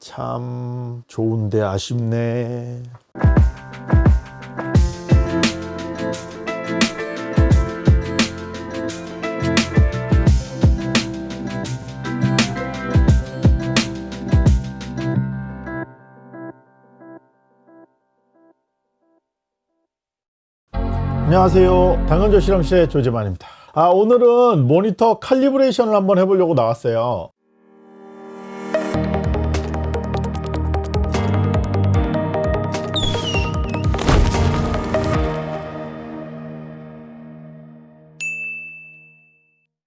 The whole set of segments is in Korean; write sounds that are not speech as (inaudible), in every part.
참 좋은데 아쉽네. 안녕하세요. 당근조 실험실의 조재만입니다. 아, 오늘은 모니터 칼리브레이션을 한번 해보려고 나왔어요.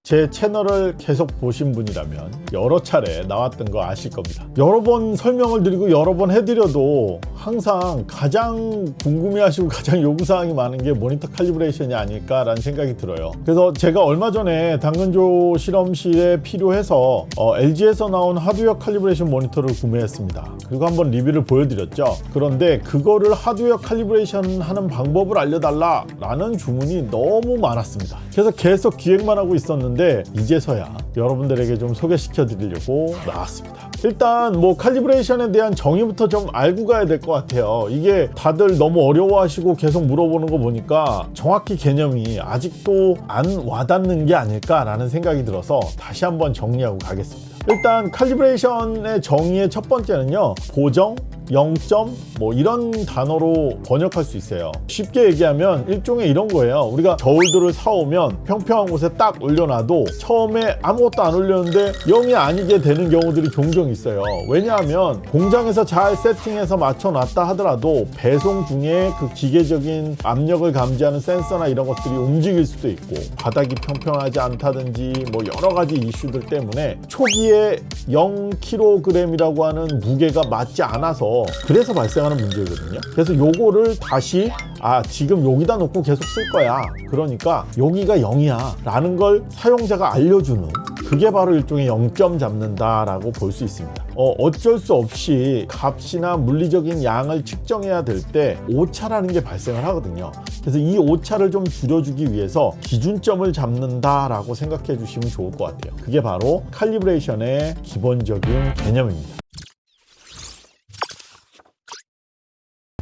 제 채널을 계속 보신 분이라면 여러 차례 나왔던 거 아실 겁니다. 여러 번 설명을 드리고 여러 번 해드려도 항상 가장 궁금해하시고 가장 요구사항이 많은 게 모니터 칼리브레이션이 아닐까 라는 생각이 들어요. 그래서 제가 얼마 전에 당근조 실험실에 필요해서 어, LG에서 나온 하드웨어 calibration 모니터를 구매했습니다. 그리고 한번 리뷰를 보여드렸죠. 그런데 그거를 하드웨어 calibration 하는 방법을 알려달라 라는 주문이 너무 많았습니다. 그래서 계속 기획만 하고 있었는데 이제서야 여러분들에게 좀 소개시켜 드리려고 나왔습니다. 일단 뭐 칼리브레이션에 대한 정의부터 좀 알고 가야 될 것 같아요. 이게 다들 너무 어려워하시고 계속 물어보는 거 보니까 정확히 개념이 아직도 안 와닿는 게 아닐까라는 생각이 들어서 다시 한번 정리하고 가겠습니다. 일단 칼리브레이션의 정의의 첫 번째는요. 보정, 0점 뭐 이런 단어로 번역할 수 있어요. 쉽게 얘기하면 일종의 이런 거예요. 우리가 저울들을 사오면 평평한 곳에 딱 올려놔도 처음에 아무것도 안 올렸는데 0이 아니게 되는 경우들이 종종 있어요. 왜냐하면 공장에서 잘 세팅해서 맞춰놨다 하더라도 배송 중에 그 기계적인 압력을 감지하는 센서나 이런 것들이 움직일 수도 있고 바닥이 평평하지 않다든지 뭐 여러 가지 이슈들 때문에 초기에 0kg이라고 하는 무게가 맞지 않아서 그래서 발생하는 문제거든요. 그래서 요거를 다시 아 지금 여기다 놓고 계속 쓸 거야. 그러니까 여기가 0이야. 라는 걸 사용자가 알려주는 그게 바로 일종의 0점 잡는다 라고 볼 수 있습니다. 어, 어쩔 수 없이 값이나 물리적인 양을 측정해야 될 때 오차라는 게 발생을 하거든요. 그래서 이 오차를 좀 줄여주기 위해서 기준점을 잡는다 라고 생각해 주시면 좋을 것 같아요. 그게 바로 칼리브레이션의 기본적인 개념입니다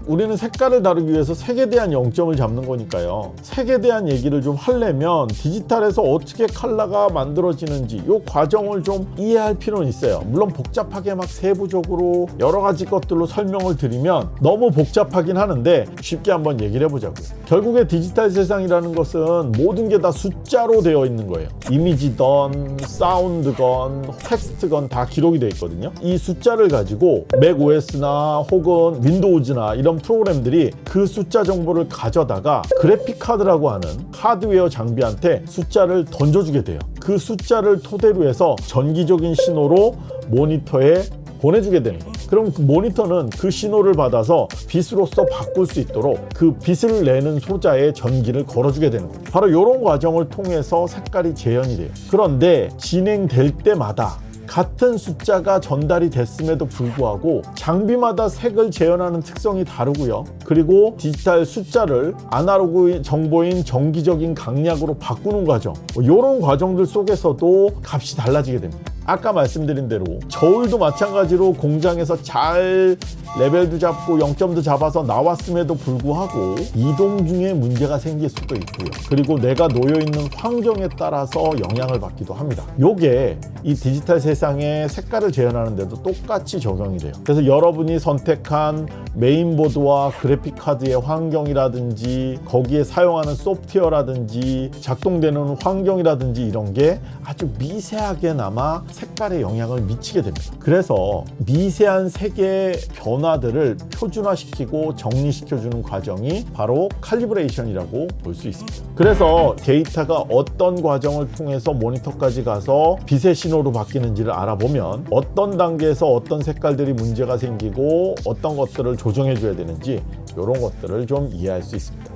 우리는 색깔을 다루기 위해서 색에 대한 0점을 잡는 거니까요. 색에 대한 얘기를 좀 하려면 디지털에서 어떻게 컬러가 만들어지는지 이 과정을 좀 이해할 필요는 있어요. 물론 복잡하게 막 세부적으로 여러 가지 것들로 설명을 드리면 너무 복잡하긴 하는데 쉽게 한번 얘기를 해보자고요. 결국에 디지털 세상이라는 것은 모든 게 다 숫자로 되어 있는 거예요. 이미지건 사운드건 텍스트건 다 기록이 되어 있거든요. 이 숫자를 가지고 맥 OS나 혹은 윈도우즈나 이런 프로그램들이 그 숫자 정보를 가져다가 그래픽 카드라고 하는 하드웨어 장비한테 숫자를 던져주게 돼요. 그 숫자를 토대로 해서 전기적인 신호로 모니터에 보내주게 되는 거예요. 그럼 그 모니터는 그 신호를 받아서 빛으로서 바꿀 수 있도록 그 빛을 내는 소자에 전기를 걸어주게 되는 거예요. 바로 이런 과정을 통해서 색깔이 재현이 돼요. 그런데 진행될 때마다 같은 숫자가 전달이 됐음에도 불구하고 장비마다 색을 재현하는 특성이 다르고요. 그리고 디지털 숫자를 아날로그 정보인 정기적인 강약으로 바꾸는 과정 이런 과정들 속에서도 값이 달라지게 됩니다. 아까 말씀드린 대로 저울도 마찬가지로 공장에서 잘 레벨도 잡고 0점도 잡아서 나왔음에도 불구하고 이동 중에 문제가 생길 수도 있고요. 그리고 내가 놓여 있는 환경에 따라서 영향을 받기도 합니다. 요게 이 디지털 세상의 색깔을 재현하는 데도 똑같이 적용이 돼요. 그래서 여러분이 선택한 메인보드와 그래픽 카드의 환경이라든지 거기에 사용하는 소프트웨어라든지 작동되는 환경이라든지 이런 게 아주 미세하게나마 색깔에 영향을 미치게 됩니다. 그래서 미세한 색의 변화들을 표준화시키고 정리시켜주는 과정이 바로 칼리브레이션이라고 볼 수 있습니다. 그래서 데이터가 어떤 과정을 통해서 모니터까지 가서 빛의 신호로 바뀌는지를 알아보면 어떤 단계에서 어떤 색깔들이 문제가 생기고 어떤 것들을 조정해 줘야 되는지 이런 것들을 좀 이해할 수 있습니다.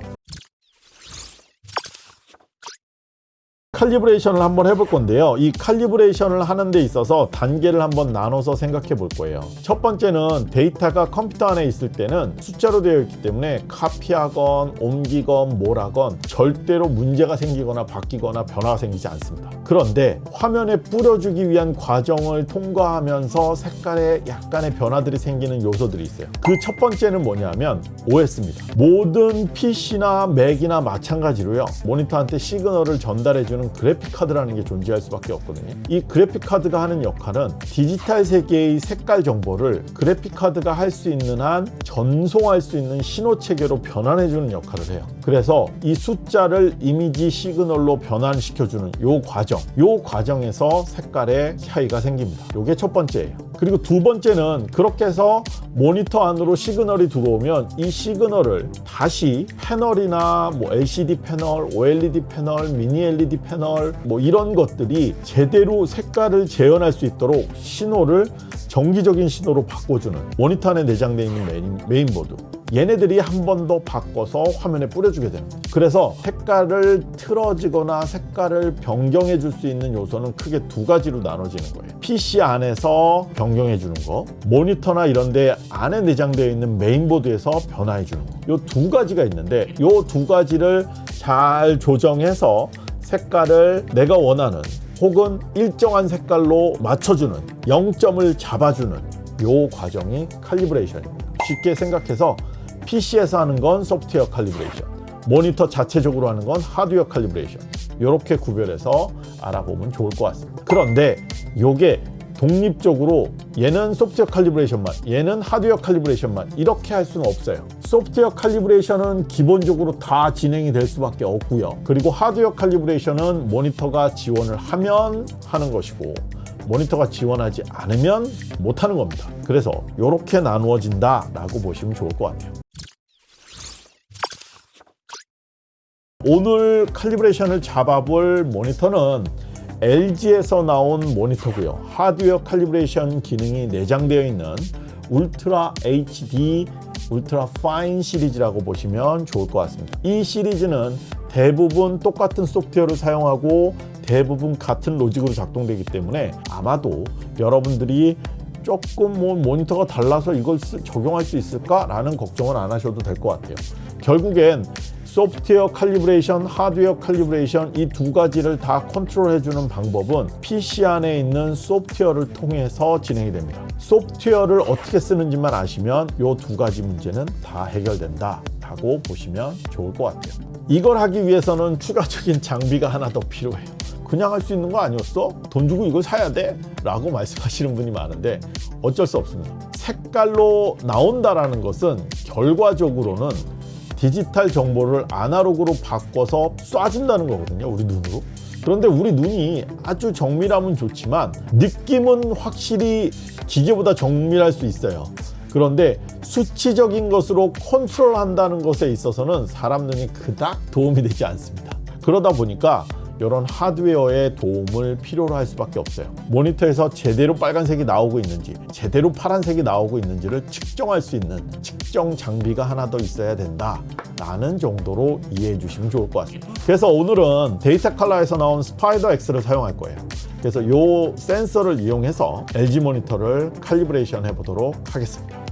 칼리브레이션을 한번 해볼 건데요. 이 칼리브레이션을 하는 데 있어서 단계를 한번 나눠서 생각해 볼 거예요. 첫 번째는 데이터가 컴퓨터 안에 있을 때는 숫자로 되어 있기 때문에 카피하건 옮기건 뭘하건 절대로 문제가 생기거나 바뀌거나 변화가 생기지 않습니다. 그런데 화면에 뿌려주기 위한 과정을 통과하면서 색깔에 약간의 변화들이 생기는 요소들이 있어요. 그 첫 번째는 뭐냐면 OS입니다. 모든 PC나 맥이나 마찬가지로요. 모니터한테 시그널을 전달해주는 그래픽 카드라는 게 존재할 수밖에 없거든요. 이 그래픽 카드가 하는 역할은 디지털 세계의 색깔 정보를 그래픽 카드가 할 수 있는 한 전송할 수 있는 신호 체계로 변환해주는 역할을 해요. 그래서 이 숫자를 이미지 시그널로 변환시켜주는 요 과정, 요 과정에서 색깔의 차이가 생깁니다. 요게 첫 번째예요. 그리고 두 번째는 그렇게 해서 모니터 안으로 시그널이 들어오면 이 시그널을 다시 패널이나 뭐 LCD 패널, OLED 패널, 미니 LED 패널 뭐 이런 것들이 제대로 색깔을 재현할 수 있도록 신호를 전기적인 신호로 바꿔주는 모니터 안에 내장되어 있는 메인, 메인 보드 얘네들이 한 번 더 바꿔서 화면에 뿌려주게 됩니다. 그래서 색깔을 틀어지거나 색깔을 변경해 줄 수 있는 요소는 크게 두 가지로 나눠지는 거예요. PC 안에서 변경해 주는 거, 모니터나 이런 데 안에 내장되어 있는 메인보드에서 변화해 주는 거. 요 두 가지가 있는데 요 두 가지를 잘 조정해서 색깔을 내가 원하는 혹은 일정한 색깔로 맞춰주는 0점을 잡아주는 요 과정이 칼리브레이션입니다. 쉽게 생각해서 PC에서 하는 건 소프트웨어 calibration, 모니터 자체적으로 하는 건 하드웨어 calibration. 이렇게 구별해서 알아보면 좋을 것 같습니다. 그런데 요게 독립적으로 얘는 소프트웨어 칼리브레이션만, 얘는 하드웨어 칼리브레이션만 이렇게 할 수는 없어요. 소프트웨어 칼리브레이션은 기본적으로 다 진행이 될 수밖에 없고요. 그리고 하드웨어 칼리브레이션은 모니터가 지원을 하면 하는 것이고 모니터가 지원하지 않으면 못하는 겁니다. 그래서 이렇게 나누어진다 라고 보시면 좋을 것 같아요. 오늘 칼리브레이션을 잡아볼 모니터는 LG에서 나온 모니터고요. 하드웨어 칼리브레이션 기능이 내장되어 있는 울트라 HD 울트라 파인 시리즈라고 보시면 좋을 것 같습니다. 이 시리즈는 대부분 똑같은 소프트웨어를 사용하고 대부분 같은 로직으로 작동되기 때문에 아마도 여러분들이 조금 뭐 모니터가 달라서 이걸 쓰, 적용할 수 있을까 라는 걱정은 안 하셔도 될 것 같아요. 결국엔 소프트웨어 calibration, 하드웨어 calibration 이 두 가지를 다 컨트롤해 주는 방법은 PC 안에 있는 소프트웨어를 통해서 진행이 됩니다. 소프트웨어를 어떻게 쓰는지만 아시면 이 두 가지 문제는 다 해결된다 라고 보시면 좋을 것 같아요. 이걸 하기 위해서는 추가적인 장비가 하나 더 필요해요. 그냥 할 수 있는 거 아니었어? 돈 주고 이걸 사야 돼? 라고 말씀하시는 분이 많은데 어쩔 수 없습니다. 색깔로 나온다라는 것은 결과적으로는 디지털 정보를 아날로그로 바꿔서 쏴준다는 거거든요. 우리 눈으로. 그런데 우리 눈이 아주 정밀하면 좋지만 느낌은 확실히 기계보다 정밀할 수 있어요. 그런데 수치적인 것으로 컨트롤한다는 것에 있어서는 사람 눈이 그닥 도움이 되지 않습니다. 그러다 보니까 이런 하드웨어의 도움을 필요로 할 수밖에 없어요. 모니터에서 제대로 빨간색이 나오고 있는지, 제대로 파란색이 나오고 있는지를 측정할 수 있는 측정 장비가 하나 더 있어야 된다. 라는 정도로 이해해 주시면 좋을 것 같습니다. 그래서 오늘은 데이터 칼라에서 나온 Spyder X를 사용할 거예요. 그래서 이 센서를 이용해서 LG 모니터를 calibration 해보도록 하겠습니다.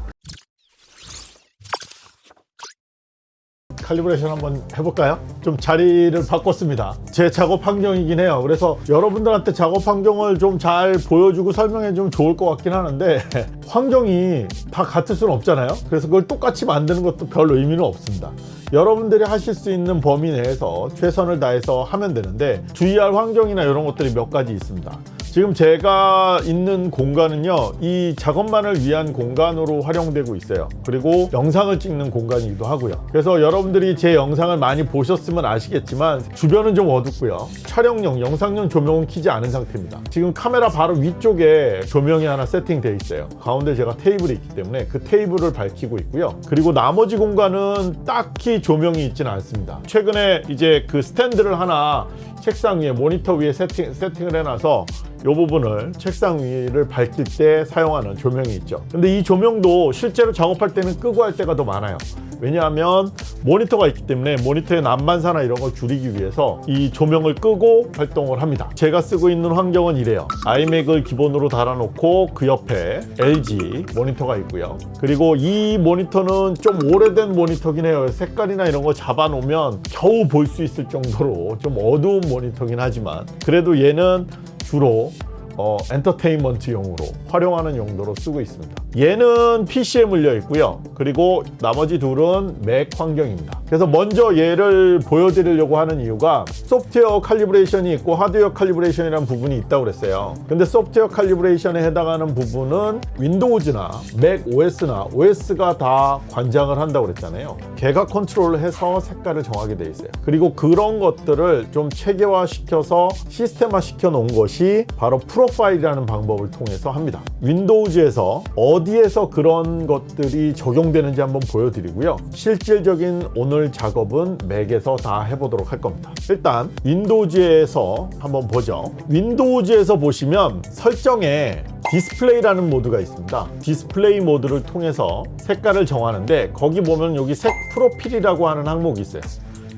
칼리브레이션 한번 해볼까요? 좀 자리를 바꿨습니다. 제 작업 환경이긴 해요. 그래서 여러분들한테 작업 환경을 좀 잘 보여주고 설명해 주면 좋을 것 같긴 하는데 환경이 다 같을 수는 없잖아요. 그래서 그걸 똑같이 만드는 것도 별 의미는 없습니다. 여러분들이 하실 수 있는 범위 내에서 최선을 다해서 하면 되는데 주의할 환경이나 이런 것들이 몇 가지 있습니다. 지금 제가 있는 공간은요 이 작업만을 위한 공간으로 활용되고 있어요 그리고 영상을 찍는 공간이기도 하고요 그래서 여러분들이 제 영상을 많이 보셨으면 아시겠지만 주변은 좀 어둡고요 촬영용 영상용 조명은 켜지 않은 상태입니다 지금 카메라 바로 위쪽에 조명이 하나 세팅되어 있어요 가운데 제가 테이블이 있기 때문에 그 테이블을 밝히고 있고요. 그리고 나머지 공간은 딱히 조명이 있지는 않습니다. 최근에 이제 그 스탠드를 하나 책상 위에 모니터 위에 세팅, 세팅을 해놔서 이 부분을 책상 위를 밝힐 때 사용하는 조명이 있죠. 근데 이 조명도 실제로 작업할 때는 끄고 할 때가 더 많아요. 왜냐하면 모니터가 있기 때문에 모니터의 난반사나 이런 걸 줄이기 위해서 이 조명을 끄고 활동을 합니다. 제가 쓰고 있는 환경은 이래요. 아이맥을 기본으로 달아놓고 그 옆에 LG 모니터가 있고요. 그리고 이 모니터는 좀 오래된 모니터긴 해요. 색깔이나 이런 거 잡아놓으면 겨우 볼 수 있을 정도로 좀 어두운 모니터긴 하지만 그래도 얘는 주로 어, 엔터테인먼트용으로 활용하는 용도로 쓰고 있습니다. 얘는 PC에 물려 있고요. 그리고 나머지 둘은 맥 환경입니다. 그래서 먼저 얘를 보여드리려고 하는 이유가 소프트웨어 칼리브레이션이 있고 하드웨어 칼리브레이션이라는 부분이 있다고 그랬어요. 근데 소프트웨어 칼리브레이션에 해당하는 부분은 윈도우즈나 맥 OS나 OS가 다 관장을 한다고 그랬잖아요. 걔가 컨트롤을 해서 색깔을 정하게 돼 있어요. 그리고 그런 것들을 좀 체계화 시켜서 시스템화 시켜 놓은 것이 바로 프로파일이라는 방법을 통해서 합니다. 윈도우즈에서 어디에서 그런 것들이 적용되는지 한번 보여드리고요. 실질적인 오늘 작업은 맥에서 다 해보도록 할 겁니다. 일단 윈도우즈에서 한번 보죠. 윈도우즈에서 보시면 설정에 디스플레이라는 모드가 있습니다. 디스플레이 모드를 통해서 색깔을 정하는데 거기 보면 여기 색 프로필이라고 하는 항목이 있어요.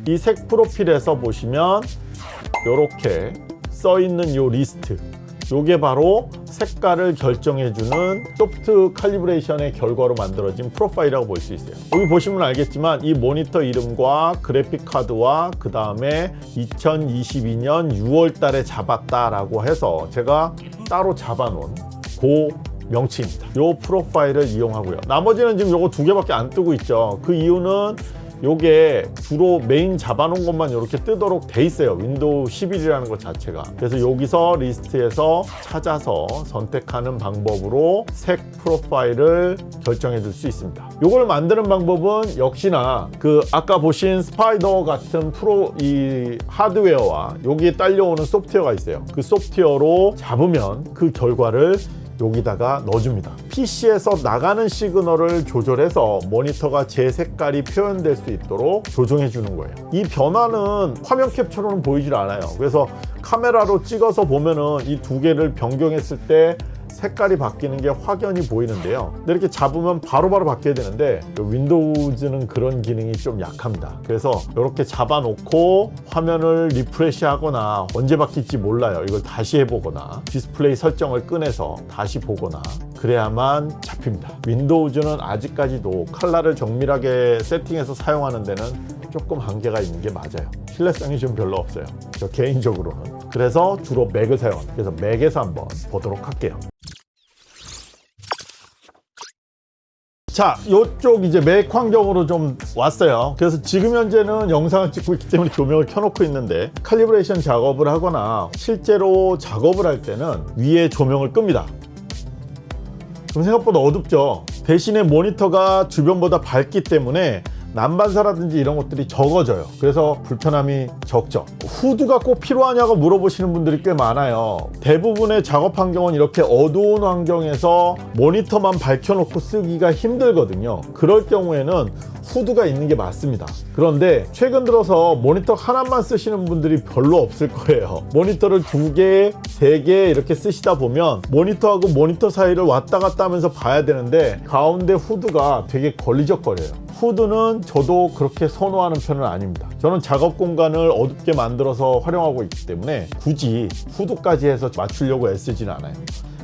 이 색 프로필에서 보시면 이렇게 써 있는 이 리스트 요게 바로 색깔을 결정해주는 소프트 칼리브레이션의 결과로 만들어진 프로파일이라고 볼 수 있어요. 여기 보시면 알겠지만 이 모니터 이름과 그래픽 카드와 그 다음에 2022년 6월 달에 잡았다 라고 해서 제가 따로 잡아놓은 그 명칭입니다. 요 프로파일을 이용하고요. 나머지는 지금 요거 두 개밖에 안 뜨고 있죠. 그 이유는 요게 주로 메인 잡아놓은 것만 이렇게 뜨도록 돼 있어요. 윈도우 11이라는 것 자체가. 그래서 여기서 리스트에서 찾아서 선택하는 방법으로 색 프로파일을 결정해 줄 수 있습니다. 요걸 만드는 방법은 역시나 그 아까 보신 Spyder 같은 프로 이 하드웨어와 여기에 딸려오는 소프트웨어가 있어요. 그 소프트웨어로 잡으면 그 결과를 여기다가 넣어줍니다. PC에서 나가는 시그널을 조절해서 모니터가 제 색깔이 표현될 수 있도록 조정해 주는 거예요. 이 변화는 화면 캡처로는 보이질 않아요. 그래서 카메라로 찍어서 보면은 이 두 개를 변경했을 때 색깔이 바뀌는 게 확연히 보이는데요. 이렇게 잡으면 바로 바로 바뀌어야 되는데 윈도우즈는 그런 기능이 좀 약합니다. 그래서 이렇게 잡아놓고 화면을 refresh 하거나 언제 바뀔지 몰라요. 이걸 다시 해보거나 디스플레이 설정을 꺼내서 다시 보거나 그래야만 잡힙니다. 윈도우즈는 아직까지도 컬러를 정밀하게 세팅해서 사용하는 데는 조금 한계가 있는 게 맞아요 신뢰성이 좀 별로 없어요 저 개인적으로는 그래서 주로 맥을 사용합니다 그래서 맥에서 한번 보도록 할게요 자, 이쪽 이제 맥 환경으로 좀 왔어요. 그래서 지금 현재는 영상을 찍고 있기 때문에 조명을 켜놓고 있는데 calibration 작업을 하거나 실제로 작업을 할 때는 위에 조명을 끕니다. 그럼 생각보다 어둡죠. 대신에 모니터가 주변보다 밝기 때문에 난반사라든지 이런 것들이 적어져요. 그래서 불편함이 적죠. 후드가 꼭 필요하냐고 물어보시는 분들이 꽤 많아요. 대부분의 작업 환경은 이렇게 어두운 환경에서 모니터만 밝혀놓고 쓰기가 힘들거든요. 그럴 경우에는 후드가 있는 게 맞습니다. 그런데 최근 들어서 모니터 하나만 쓰시는 분들이 별로 없을 거예요. 모니터를 두 개, 세 개 이렇게 쓰시다 보면 모니터하고 모니터 사이를 왔다 갔다 하면서 봐야 되는데 가운데 후드가 되게 걸리적거려요 후드는 저도 그렇게 선호하는 편은 아닙니다. 저는 작업 공간을 어둡게 만들어서 활용하고 있기 때문에 굳이 후드까지 해서 맞추려고 애쓰진 않아요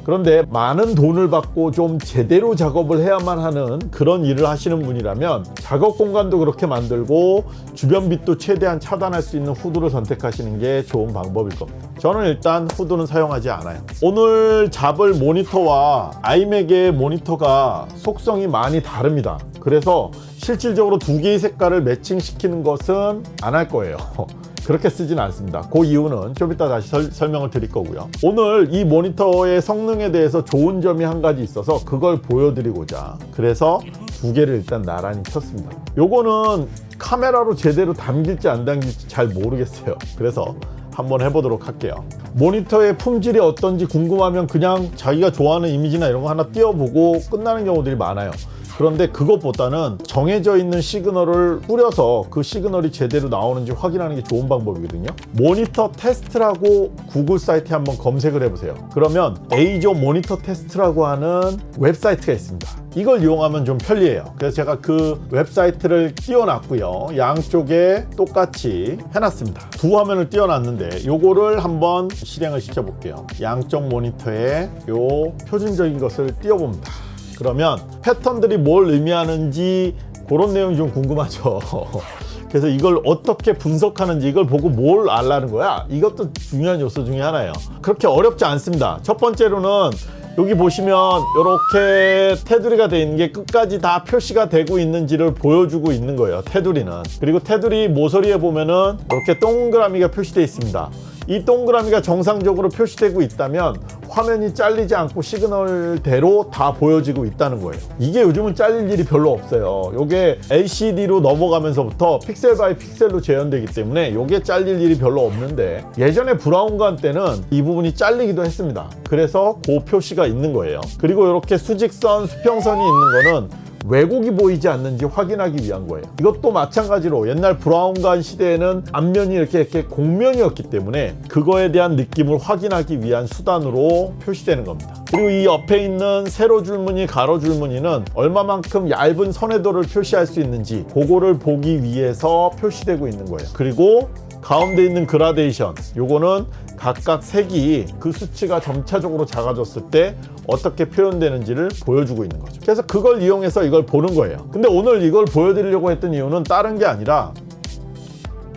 그런데 많은 돈을 받고 좀 제대로 작업을 해야만 하는 그런 일을 하시는 분이라면 작업 공간도 그렇게 만들고 주변 빛도 최대한 차단할 수 있는 후드를 선택하시는 게 좋은 방법일 겁니다. 저는 일단 후드는 사용하지 않아요. 오늘 잡을 모니터와 아이맥의 모니터가 속성이 많이 다릅니다. 그래서 실질적으로 두 개의 색깔을 매칭시키는 것은 안 할 거예요 (laughs) 그렇게 쓰진 않습니다. 그 이유는 좀 이따 다시 설, 설명을 드릴 거고요. 오늘 이 모니터의 성능에 대해서 좋은 점이 한 가지 있어서 그걸 보여드리고자 그래서 두 개를 일단 나란히 켰습니다. 요거는 카메라로 제대로 담길지 안 담길지 잘 모르겠어요. 그래서 한번 해보도록 할게요. 모니터의 품질이 어떤지 궁금하면 그냥 자기가 좋아하는 이미지나 이런 거 하나 띄워보고 끝나는 경우들이 많아요 그런데 그것보다는 정해져 있는 시그널을 뿌려서 그 시그널이 제대로 나오는지 확인하는 게 좋은 방법이거든요. 모니터 테스트라고 구글 사이트에 한번 검색을 해보세요. 그러면 EIZO 모니터 테스트라고 하는 웹사이트가 있습니다. 이걸 이용하면 좀 편리해요. 그래서 제가 그 웹사이트를 띄워놨고요. 양쪽에 똑같이 해놨습니다. 두 화면을 띄워놨는데 요거를 한번 실행을 시켜볼게요. 양쪽 모니터에 요 표준적인 것을 띄워봅니다. 그러면 패턴들이 뭘 의미하는지 그런 내용이 좀 궁금하죠. (laughs) 그래서 이걸 어떻게 분석하는지 이걸 보고 뭘 알라는 거야? 이것도 중요한 요소 중에 하나예요. 그렇게 어렵지 않습니다. 첫 번째로는 여기 보시면 이렇게 테두리가 되어 있는 게 끝까지 다 표시가 되고 있는지를 보여주고 있는 거예요. 테두리는. 그리고 테두리 모서리에 보면은 이렇게 동그라미가 표시되어 있습니다. 이 동그라미가 정상적으로 표시되고 있다면 화면이 잘리지 않고 시그널대로 다 보여지고 있다는 거예요. 이게 요즘은 잘릴 일이 별로 없어요. 이게 LCD로 넘어가면서부터 pixel by pixel로 재현되기 때문에 이게 잘릴 일이 별로 없는데 예전에 브라운관 때는 이 부분이 잘리기도 했습니다. 그래서 그 표시가 있는 거예요. 그리고 이렇게 수직선, 수평선이 있는 거는 왜곡이 보이지 않는지 확인하기 위한 거예요. 이것도 마찬가지로 옛날 브라운관 시대에는 앞면이 이렇게 이렇게 곡면이었기 때문에 그거에 대한 느낌을 확인하기 위한 수단으로 표시되는 겁니다. 그리고 이 옆에 있는 세로 줄무늬, 가로 줄무늬는 얼마만큼 얇은 선예도를 표시할 수 있는지 그거를 보기 위해서 표시되고 있는 거예요. 그리고 가운데 있는 그라데이션 요거는 각각 색이 그 수치가 점차적으로 작아졌을 때 어떻게 표현되는지를 보여주고 있는 거죠. 그래서 그걸 이용해서 이걸 보는 거예요. 근데 오늘 이걸 보여드리려고 했던 이유는 다른 게 아니라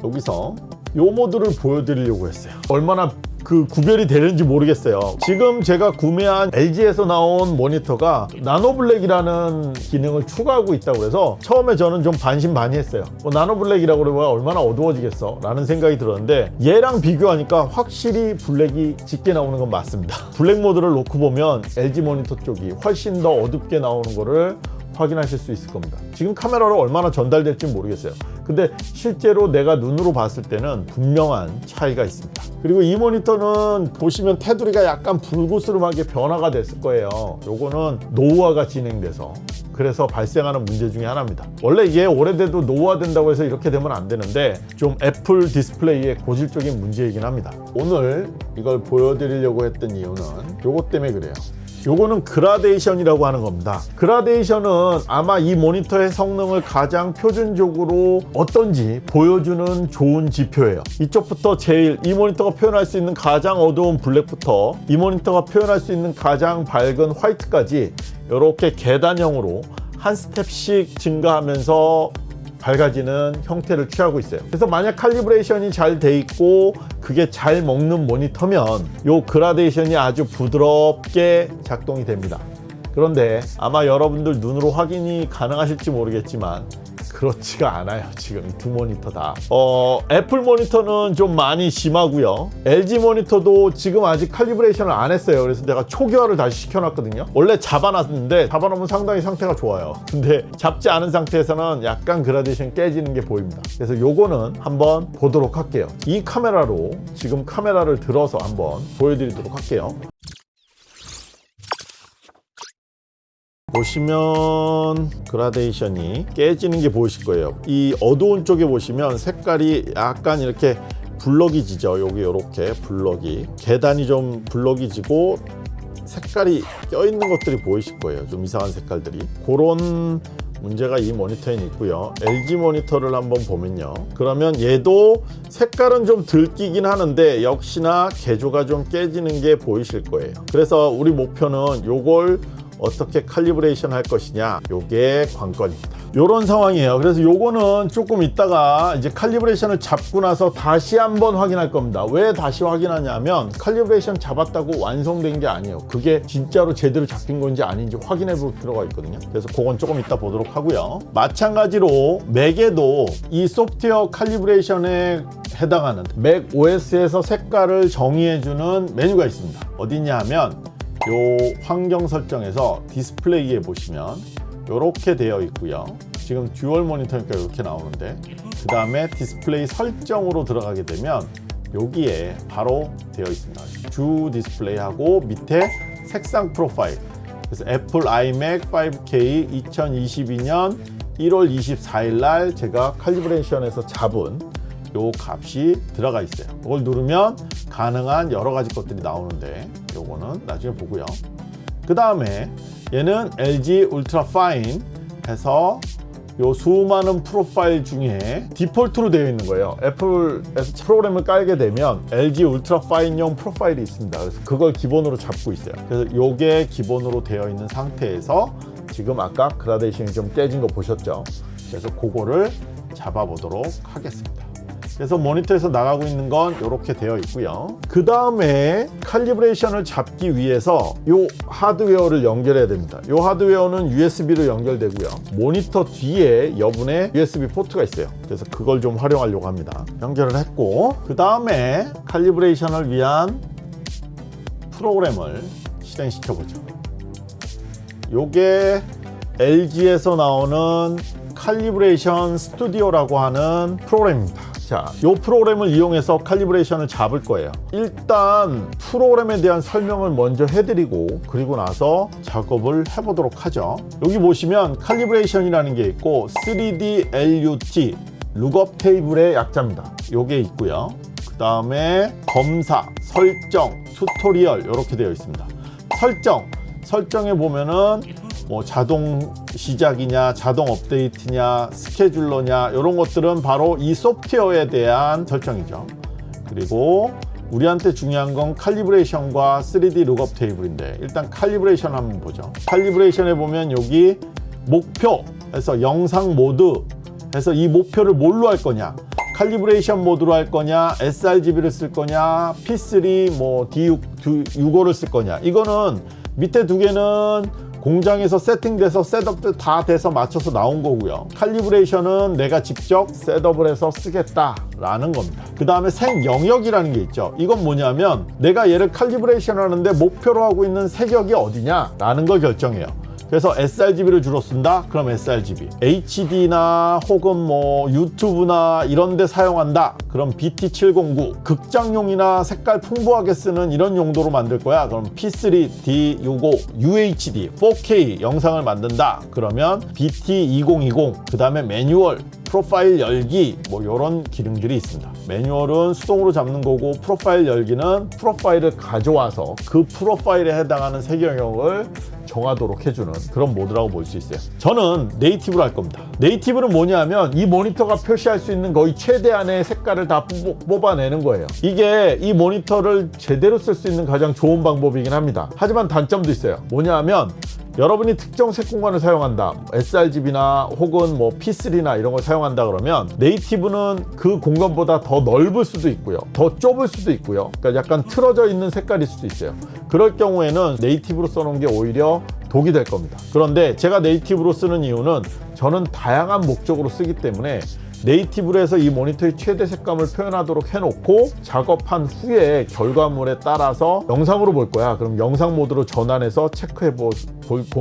여기서 요 모드를 보여드리려고 했어요. 얼마나 그 구별이 되는지 모르겠어요. 지금 제가 구매한 LG에서 나온 모니터가 Nano Black이라는 기능을 추가하고 있다고 해서 처음에 저는 좀 반신반의했어요. 뭐 Nano Black이라고 그러면 얼마나 어두워지겠어? 라는 생각이 들었는데 얘랑 비교하니까 확실히 블랙이 짙게 나오는 건 맞습니다. 블랙 모드를 놓고 보면 LG 모니터 쪽이 훨씬 더 어둡게 나오는 거를 확인하실 수 있을 겁니다. 지금 카메라로 얼마나 전달될지 모르겠어요. 근데 실제로 내가 눈으로 봤을 때는 분명한 차이가 있습니다. 그리고 이 모니터는 보시면 테두리가 약간 불그스름하게 변화가 됐을 거예요. 요거는 노후화가 진행돼서. 그래서 발생하는 문제 중에 하나입니다. 원래 이게 오래돼도 노후화된다고 해서 이렇게 되면 안 되는데 좀 애플 디스플레이의 고질적인 문제이긴 합니다. 오늘 이걸 보여드리려고 했던 이유는 요것 때문에 그래요 요거는 그라데이션이라고 하는 겁니다. 그라데이션은 아마 이 모니터의 성능을 가장 표준적으로 어떤지 보여주는 좋은 지표예요. 이쪽부터 제일 이 모니터가 표현할 수 있는 가장 어두운 블랙부터 이 모니터가 표현할 수 있는 가장 밝은 화이트까지 이렇게 계단형으로 한 스텝씩 증가하면서 밝아지는 형태를 취하고 있어요. 그래서 만약 칼리브레이션이 잘 돼 있고 그게 잘 먹는 모니터면 요 그라데이션이 아주 부드럽게 작동이 됩니다. 그런데 아마 여러분들 눈으로 확인이 가능하실지 모르겠지만 그렇지가 않아요 지금. 두 모니터 다. 어, 애플 모니터는 좀 많이 심하고요. LG 모니터도 지금 아직 칼리브레이션을 안 했어요. 그래서 내가 초기화를 다시 시켜놨거든요. 원래 잡아놨는데 잡아놓으면 상당히 상태가 좋아요. 근데 잡지 않은 상태에서는 약간 그라데이션 깨지는 게 보입니다. 그래서 요거는 한번 보도록 할게요. 이 카메라로 지금 카메라를 들어서 한번 보여드리도록 할게요 보시면 그라데이션이 깨지는 게 보이실 거예요. 이 어두운 쪽에 보시면 색깔이 약간 이렇게 블럭이 지죠. 여기 이렇게 블럭이. 계단이 좀 블럭이 지고 색깔이 껴있는 것들이 보이실 거예요. 좀 이상한 색깔들이. 그런 문제가 이 모니터에 있고요. LG 모니터를 한번 보면요. 그러면 얘도 색깔은 좀 들끼긴 하는데 역시나 개조가 좀 깨지는 게 보이실 거예요. 그래서 우리 목표는 요걸 어떻게 calibration 할 것이냐 요게 관건입니다. 요런 상황이에요. 그래서 요거는 조금 있다가 이제 칼리브레이션을 잡고 나서 다시 한번 확인할 겁니다. 왜 다시 확인하냐면 calibration 잡았다고 완성된 게 아니에요. 그게 진짜로 제대로 잡힌 건지 아닌지 확인해 볼 필요가 있거든요. 그래서 그건 조금 이따 보도록 하고요. 마찬가지로 맥에도 이 소프트웨어 칼리브레이션에 해당하는 Mac OS에서 색깔을 정의해주는 메뉴가 있습니다. 어디냐 하면 요 환경 설정에서 디스플레이에 보시면 이렇게 되어 있고요. 지금 dual 모니터니까 이렇게 나오는데 그 다음에 디스플레이 설정으로 들어가게 되면 여기에 바로 되어 있습니다. 주 디스플레이하고 밑에 색상 profile. 그래서 애플 iMac 5K 2022년 1월 24일 날 제가 칼리브레이션에서 잡은 요 값이 들어가 있어요. 이걸 누르면 가능한 여러 가지 것들이 나오는데 요거는 나중에 보고요. 그 다음에 얘는 LG 울트라 파인 해서 요 수많은 프로파일 중에 디폴트로 되어 있는 거예요. 애플에서 프로그램을 깔게 되면 LG 울트라 파인용 프로파일이 있습니다. 그래서 그걸 기본으로 잡고 있어요. 그래서 요게 기본으로 되어 있는 상태에서 지금 아까 그라데이션이 좀 깨진 거 보셨죠? 그래서 그거를 잡아보도록 하겠습니다. 그래서 모니터에서 나가고 있는 건 이렇게 되어 있고요. 그 다음에 칼리브레이션을 잡기 위해서 이 하드웨어를 연결해야 됩니다. 이 하드웨어는 USB로 연결되고요. 모니터 뒤에 여분의 USB 포트가 있어요. 그래서 그걸 좀 활용하려고 합니다. 연결을 했고 그 다음에 칼리브레이션을 위한 프로그램을 실행시켜 보죠. 요게 LG에서 나오는 칼리브레이션 스튜디오라고 하는 프로그램입니다. 자, 이 프로그램을 이용해서 칼리브레이션을 잡을 거예요. 일단 프로그램에 대한 설명을 먼저 해드리고 그리고 나서 작업을 해보도록 하죠. 여기 보시면 칼리브레이션이라는 게 있고 3D LUT lookup table의 약자입니다. 요게 있고요. 그 다음에 검사, 설정, tutorial 이렇게 되어 있습니다. 설정, 설정에 보면은 뭐 자동 시작이냐 자동 업데이트냐 scheduler냐 이런 것들은 바로 이 소프트웨어에 대한 설정이죠. 그리고 우리한테 중요한 건 칼리브레이션과 3D lookup table인데 일단 calibration 한번 보죠. 칼리브레이션에 보면 여기 목표에서 영상 모드 해서 이 목표를 뭘로 할 거냐? calibration 모드로 할 거냐? sRGB를 쓸 거냐? P3 뭐 D6, D65를 쓸 거냐? 이거는 밑에 두 개는 공장에서 세팅돼서 셋업도 다 돼서 맞춰서 나온 거고요. 칼리브레이션은 내가 직접 셋업을 해서 쓰겠다 라는 겁니다. 그 다음에 생영역이라는 게 있죠. 이건 뭐냐면 내가 얘를 칼리브레이션 하는데 목표로 하고 있는 색역이 어디냐 라는 걸 결정해요 그래서 sRGB를 주로 쓴다? 그럼 sRGB. HD나 혹은 뭐 유튜브나 이런 데 사용한다? 그럼 BT709. 극장용이나 색깔 풍부하게 쓰는 이런 용도로 만들 거야? 그럼 P3, D65, UHD, 4K 영상을 만든다? 그러면 BT2020. 그 다음에 매뉴얼, 프로파일 열기 뭐 이런 기능들이 있습니다 매뉴얼은 수동으로 잡는 거고 프로파일 열기는 프로파일을 가져와서 그 프로파일에 해당하는 색 영역을 정하도록 해주는 그런 모드라고 볼 수 있어요. 저는 네이티브로 할 겁니다. 네이티브는 뭐냐면 이 모니터가 표시할 수 있는 거의 최대한의 색깔을 다 뽑아내는 거예요. 이게 이 모니터를 제대로 쓸 수 있는 가장 좋은 방법이긴 합니다. 하지만 단점도 있어요. 뭐냐면 여러분이 특정 색 공간을 사용한다. sRGB나 혹은 뭐 P3나 이런 걸 사용한다 그러면 네이티브는 그 공간보다 더 넓을 수도 있고요. 더 좁을 수도 있고요. 그러니까 약간 틀어져 있는 색깔일 수도 있어요. 그럴 경우에는 네이티브로 써놓은 게 오히려 독이 될 겁니다. 그런데 제가 네이티브로 쓰는 이유는 저는 다양한 목적으로 쓰기 때문에 네이티브로 해서 이 모니터의 최대 색감을 표현하도록 해놓고 작업한 후에 결과물에 따라서 영상으로 볼 거야. 그럼 영상 모드로 전환해서 체크해 보,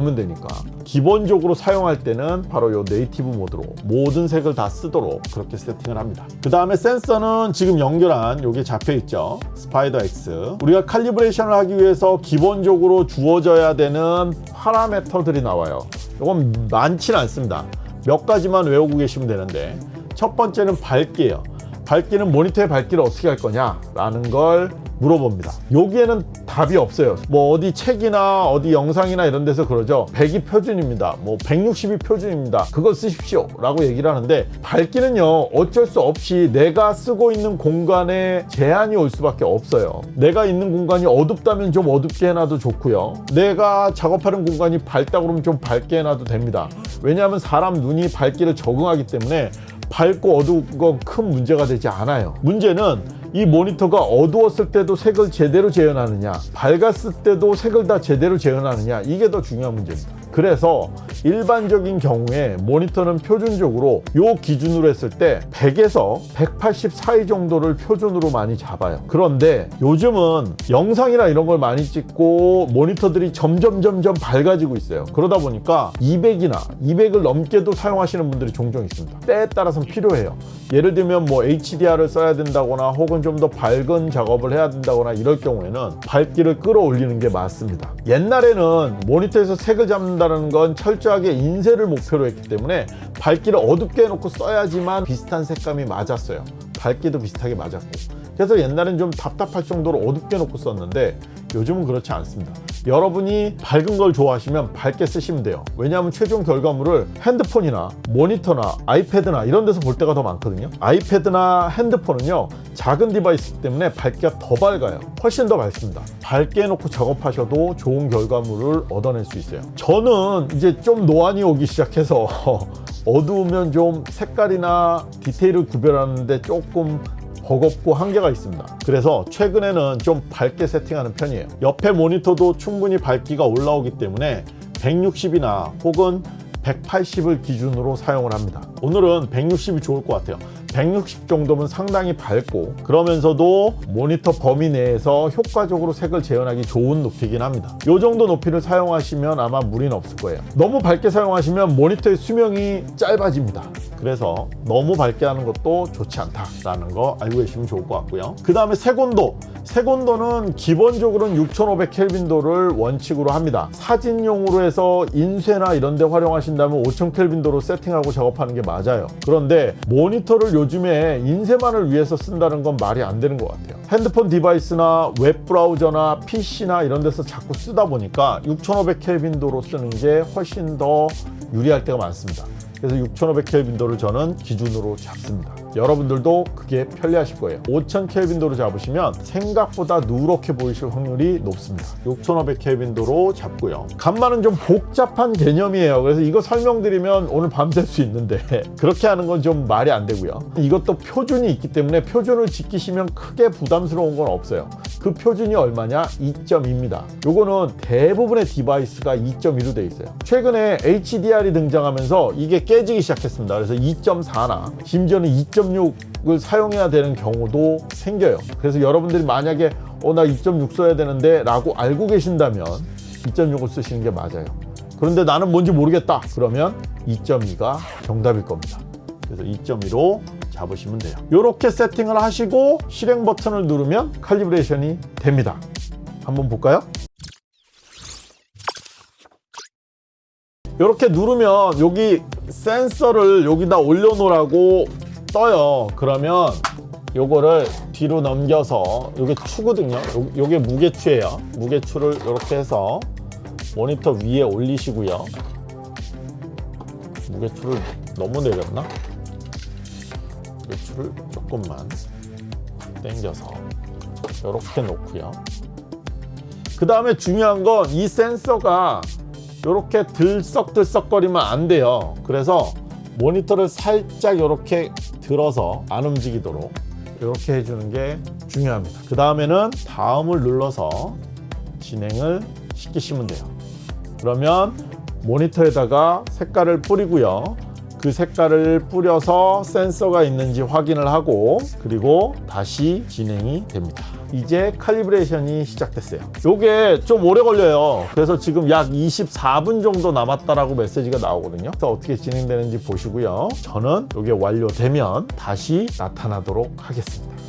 면 되니까. 기본적으로 사용할 때는 바로 이 native 모드로 모든 색을 다 쓰도록 그렇게 세팅을 합니다. 그 다음에 센서는 지금 연결한 요게 잡혀 있죠? Spyder X. 우리가 칼리브레이션을 하기 위해서 기본적으로 주어져야 되는 파라메터들이 나와요. 이건 많지는 않습니다. 몇 가지만 외우고 계시면 되는데 첫 번째는 밝기예요. 밝기는 모니터의 밝기를 어떻게 할 거냐 라는 걸 물어봅니다. 여기에는 답이 없어요. 뭐 어디 책이나 어디 영상이나 이런 데서 그러죠. 100이 표준입니다. 뭐 160이 표준입니다. 그걸 쓰십시오 라고 얘기를 하는데 밝기는요 어쩔 수 없이 내가 쓰고 있는 공간에 제한이 올 수밖에 없어요. 내가 있는 공간이 어둡다면 좀 어둡게 해놔도 좋고요. 내가 작업하는 공간이 밝다 그러면 좀 밝게 해놔도 됩니다. 왜냐하면 사람 눈이 밝기를 적응하기 때문에 밝고 어두운 건 큰 문제가 되지 않아요. 문제는 이 모니터가 어두웠을 때도 색을 제대로 재현하느냐 밝았을 때도 색을 다 제대로 재현하느냐 이게 더 중요한 문제입니다 그래서 일반적인 경우에 모니터는 표준적으로 요 기준으로 했을 때 100에서 180 사이 정도를 표준으로 많이 잡아요. 그런데 요즘은 영상이나 이런 걸 많이 찍고 모니터들이 점점 점점 밝아지고 있어요. 그러다 보니까 200이나 200을 넘게도 사용하시는 분들이 종종 있습니다. 때에 따라서는 필요해요. 예를 들면 뭐 HDR을 써야 된다거나 혹은 좀 더 밝은 작업을 해야 된다거나 이럴 경우에는 밝기를 끌어올리는 게 맞습니다. 옛날에는 모니터에서 색을 잡는다 는 건 철저하게 인쇄를 목표로 했기 때문에 밝기를 어둡게 해놓고 써야지만 비슷한 색감이 맞았어요 밝기도 비슷하게 맞았고. 그래서 옛날엔 좀 답답할 정도로 어둡게 놓고 썼는데 요즘은 그렇지 않습니다. 여러분이 밝은 걸 좋아하시면 밝게 쓰시면 돼요. 왜냐하면 최종 결과물을 핸드폰이나 모니터나 아이패드나 이런 데서 볼 때가 더 많거든요. 아이패드나 핸드폰은요 작은 device 때문에 밝기가 더 밝아요. 훨씬 더 밝습니다. 밝게 해놓고 작업하셔도 좋은 결과물을 얻어낼 수 있어요. 저는 이제 좀 노안이 오기 시작해서 (laughs) 어두우면 좀 색깔이나 디테일을 구별하는데 조금 버겁고 한계가 있습니다. 그래서 최근에는 좀 밝게 세팅하는 편이에요. 옆에 모니터도 충분히 밝기가 올라오기 때문에 160이나 혹은 180을 기준으로 사용을 합니다. 오늘은 160이 좋을 것 같아요 160 정도면 상당히 밝고 그러면서도 모니터 범위 내에서 효과적으로 색을 재현하기 좋은 높이긴 합니다. 이 정도 높이를 사용하시면 아마 무리는 없을 거예요. 너무 밝게 사용하시면 모니터의 수명이 짧아집니다. 그래서 너무 밝게 하는 것도 좋지 않다라는 거 알고 계시면 좋을 것 같고요. 그 다음에 색온도. 색온도는 기본적으로는 6500 켈빈도를 원칙으로 합니다. 사진용으로 해서 인쇄나 이런 데 활용하신다면 5000 켈빈도로 세팅하고 작업하는 게 맞아요. 그런데 모니터를 요 즘에 인쇄만을 위해서 쓴다는 건 말이 안 되는 것 같아요. 핸드폰 디바이스나 웹브라우저나 PC나 이런 데서 자꾸 쓰다 보니까 6500 켈빈도로 쓰는 게 훨씬 더 유리할 때가 많습니다. 그래서 6500 켈빈도를 저는 기준으로 잡습니다 여러분들도 그게 편리하실 거예요. 5000 켈빈도로 잡으시면 생각보다 누렇게 보이실 확률이 높습니다. 6500 켈빈도로 잡고요. 간만은 좀 복잡한 개념이에요. 그래서 이거 설명드리면 오늘 밤샐 수 있는데 (laughs) 그렇게 하는 건 좀 말이 안 되고요. 이것도 표준이 있기 때문에 표준을 지키시면 크게 부담스러운 건 없어요. 그 표준이 얼마냐? 2.2입니다. 요거는 대부분의 device가 2.2로 되어 있어요. 최근에 HDR이 등장하면서 이게 깨지기 시작했습니다. 그래서 2.4나 심지어는 2.6을 사용해야 되는 경우도 생겨요. 그래서 여러분들이 만약에 어 나 2.6 써야 되는데 라고 알고 계신다면 2.6을 쓰시는 게 맞아요. 그런데 나는 뭔지 모르겠다. 그러면 2.2가 정답일 겁니다. 그래서 2.2로 잡으시면 돼요. 이렇게 세팅을 하시고 실행 버튼을 누르면 칼리브레이션이 됩니다. 한번 볼까요? 이렇게 누르면 여기 센서를 여기다 올려놓으라고 떠요. 그러면 요거를 뒤로 넘겨서 요게 추거든요. 요, 요게 무게추예요. 무게추를 이렇게 해서 모니터 위에 올리시고요. 무게추를 너무 내렸나? 무게추를 조금만 당겨서 이렇게 놓고요. 그 다음에 중요한 건 이 센서가 이렇게 들썩들썩거리면 안 돼요. 그래서 모니터를 살짝 이렇게 들어서 안 움직이도록 이렇게 해주는 게 중요합니다. 그 다음에는 다음을 눌러서 진행을 시키시면 돼요. 그러면 모니터에다가 색깔을 뿌리고요 그 색깔을 뿌려서 센서가 있는지 확인을 하고 그리고 다시 진행이 됩니다. 이제 칼리브레이션이 시작됐어요. 요게 좀 오래 걸려요. 그래서 지금 약 24분 정도 남았다라고 메시지가 나오거든요. 그래서 어떻게 진행되는지 보시고요. 저는 요게 완료되면 다시 나타나도록 하겠습니다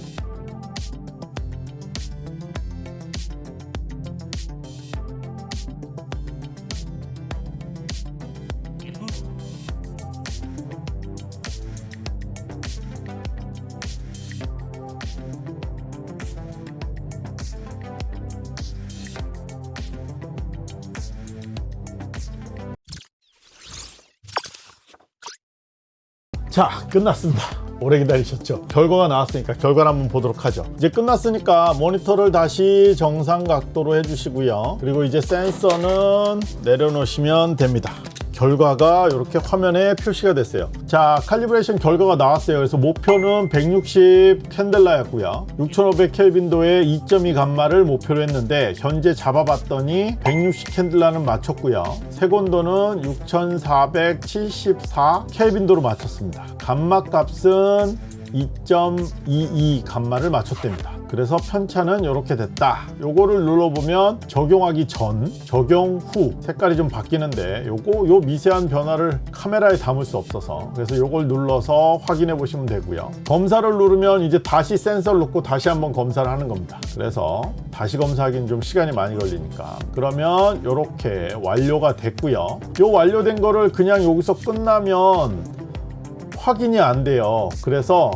자 끝났습니다. 오래 기다리셨죠? 결과가 나왔으니까 결과를 한번 보도록 하죠. 이제 끝났으니까 모니터를 다시 정상 각도로 해주시고요. 그리고 이제 센서는 내려놓으시면 됩니다 결과가 이렇게 화면에 표시가 됐어요. 자 칼리브레이션 결과가 나왔어요. 그래서 목표는 160 캔델라였고요. 6500 켈빈도의 2.2 감마를 목표로 했는데 현재 잡아봤더니 160 캔델라는 맞췄고요. 세곤도는 6474 켈빈도로 맞췄습니다. 감마 값은 2.22 감마를 맞췄답니다 그래서 편차는 이렇게 됐다. 요거를 눌러보면 적용하기 전 적용 후 색깔이 좀 바뀌는데 요거 요 미세한 변화를 카메라에 담을 수 없어서 그래서 요걸 눌러서 확인해 보시면 되고요. 검사를 누르면 이제 다시 센서를 놓고 다시 한번 검사를 하는 겁니다. 그래서 다시 검사하기는 좀 시간이 많이 걸리니까. 그러면 이렇게 완료가 됐고요. 요 완료된 거를 그냥 여기서 끝나면 확인이 안 돼요. 그래서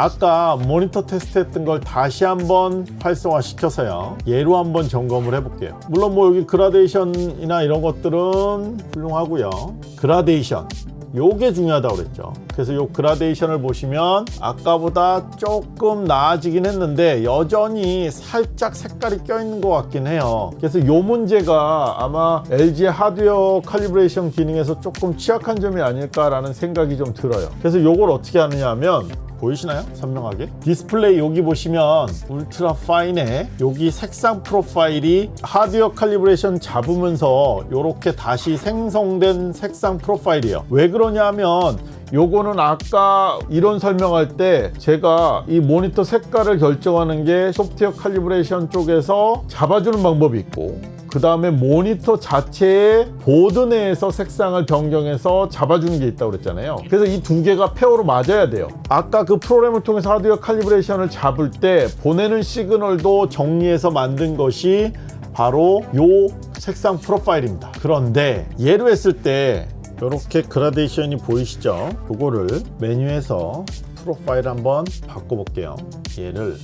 아까 모니터 테스트 했던 걸 다시 한번 활성화 시켜서요. 얘로 한번 점검을 해 볼게요. 물론 뭐 여기 그라데이션이나 이런 것들은 훌륭하고요. 그라데이션. 요게 중요하다고 그랬죠. 그래서 요 그라데이션을 보시면 아까보다 조금 나아지긴 했는데 여전히 살짝 색깔이 껴있는 것 같긴 해요. 그래서 요 문제가 아마 LG 하드웨어 calibration 기능에서 조금 취약한 점이 아닐까라는 생각이 좀 들어요. 그래서 요걸 어떻게 하느냐 하면 보이시나요? 선명하게 디스플레이 여기 보시면 UltraFine에 여기 색상 프로파일이 하드웨어 calibration 잡으면서 이렇게 다시 생성된 색상 프로파일이에요 왜 그러냐 하면 요거는 아까 이론 설명할 때 제가 이 모니터 색깔을 결정하는 게 소프트웨어 calibration 쪽에서 잡아주는 방법이 있고 그 다음에 모니터 자체의 보드 내에서 색상을 변경해서 잡아주는 게 있다고 그랬잖아요. 그래서 이 두 개가 pair로 맞아야 돼요. 아까 그 프로그램을 통해서 하드웨어 칼리브레이션을 잡을 때 보내는 시그널도 정리해서 만든 것이 바로 요 색상 프로파일입니다. 그런데 예로 했을 때 이렇게 그라데이션이 보이시죠? 그거를 메뉴에서 프로파일 한번 바꿔볼게요. 얘를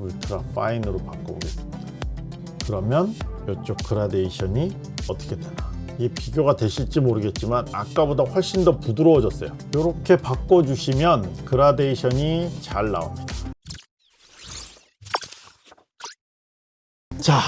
울트라 파인으로 바꿔보겠습니다 그러면 이쪽 그라데이션이 어떻게 되나? 이게 비교가 되실지 모르겠지만 아까보다 훨씬 더 부드러워졌어요. 이렇게 바꿔주시면 그라데이션이 잘 나옵니다. 자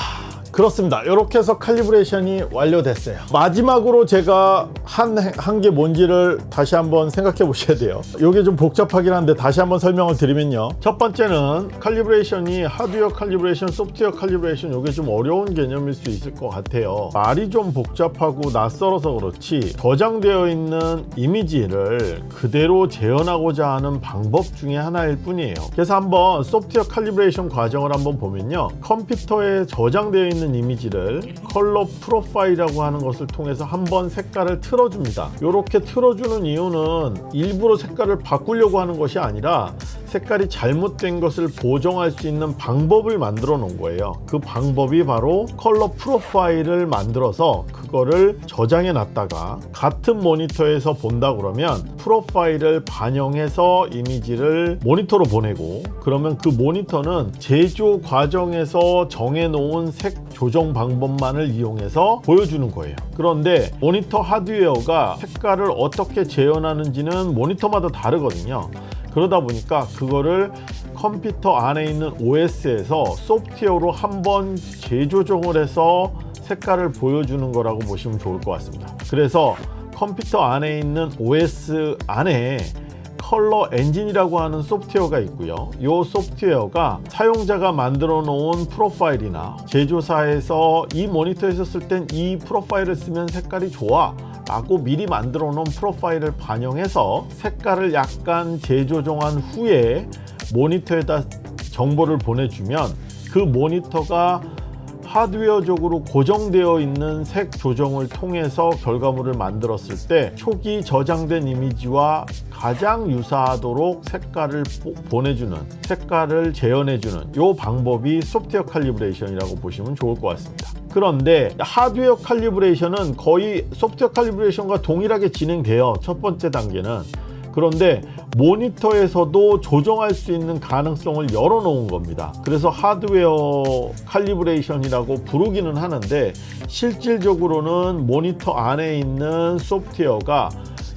그렇습니다. 이렇게 해서 칼리브레이션이 완료됐어요. 마지막으로 제가 한 한 게 뭔지를 다시 한번 생각해 보셔야 돼요. 이게 좀 복잡하긴 한데 다시 한번 설명을 드리면요. 첫 번째는 칼리브레이션이 하드웨어 칼리브레이션 소프트웨어 칼리브레이션 이게 좀 어려운 개념일 수 있을 것 같아요. 말이 좀 복잡하고 낯설어서 그렇지 저장되어 있는 이미지를 그대로 재현하고자 하는 방법 중에 하나일 뿐이에요. 그래서 한번 소프트웨어 calibration 과정을 한번 보면요. 컴퓨터에 저장되어 있는 있는 이미지를 컬러 프로파일이라고 하는 것을 통해서 한번 색깔을 틀어줍니다. 이렇게 틀어주는 이유는 일부러 색깔을 바꾸려고 하는 것이 아니라 색깔이 잘못된 것을 보정할 수 있는 방법을 만들어 놓은 거예요. 그 방법이 바로 컬러 프로파일을 만들어서 그 거를 저장해 놨다가 같은 모니터에서 본다 그러면 프로파일을 반영해서 이미지를 모니터로 보내고 그러면 그 모니터는 제조 과정에서 정해 놓은 색 조정 방법만을 이용해서 보여주는 거예요. 그런데 모니터 하드웨어가 색깔을 어떻게 재현하는지는 모니터마다 다르거든요. 그러다 보니까 그거를 컴퓨터 안에 있는 OS에서 소프트웨어로 한번 재조정을 해서 색깔을 보여주는 거라고 보시면 좋을 것 같습니다. 그래서 컴퓨터 안에 있는 OS 안에 컬러 엔진이라고 하는 소프트웨어가 있고요. 이 소프트웨어가 사용자가 만들어 놓은 프로파일이나 제조사에서 이 모니터에 있을 땐이 프로파일을 쓰면 색깔이 좋아 라고 미리 만들어 놓은 프로파일을 반영해서 색깔을 약간 재조정한 후에 모니터에다 정보를 보내주면 그 모니터가 하드웨어적으로 고정되어 있는 색 조정을 통해서 결과물을 만들었을 때 초기 저장된 이미지와 가장 유사하도록 색깔을 보내주는 색깔을 재현해주는 이 방법이 소프트웨어 칼리브레이션이라고 보시면 좋을 것 같습니다. 그런데 하드웨어 칼리브레이션은 거의 소프트웨어 칼리브레이션과 동일하게 진행돼요 첫 번째 단계는 그런데 모니터에서도 조정할 수 있는 가능성을 열어 놓은 겁니다. 그래서 하드웨어 칼리브레이션이라고 부르기는 하는데 실질적으로는 모니터 안에 있는 소프트웨어가